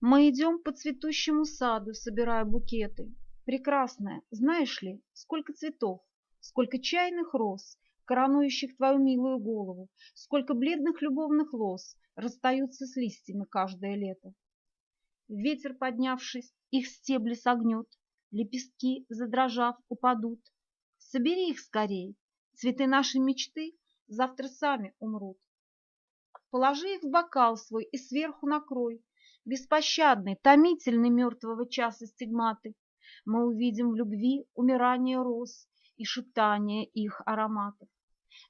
Мы идем по цветущему саду, собирая букеты. Прекрасная, знаешь ли, сколько цветов, сколько чайных роз, коронующих твою милую голову, сколько бледных любовных лоз расстаются с листьями каждое лето. Ветер, поднявшись, их стебли согнет, лепестки, задрожав, упадут. Собери их скорей, цветы нашей мечты завтра сами умрут. Положи их в бокал свой и сверху накрой, беспощадный, томительный мертвого часа стигматы. Мы увидим в любви умирание роз и шептание их ароматов.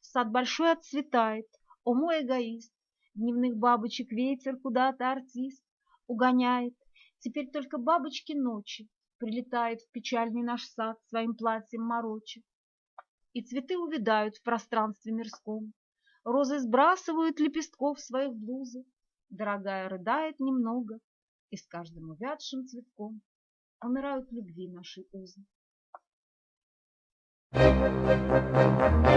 Сад большой отцветает, о мой эгоист, Дневных бабочек ветер куда-то артист угоняет. Теперь только бабочки ночи Прилетает в печальный наш сад Своим платьем мороча. И цветы увядают в пространстве мирском. Розы сбрасывают лепестков своих блузы. Дорогая рыдает немного, И с каждым увядшим цветком Умирают любви наши узы. Thank you.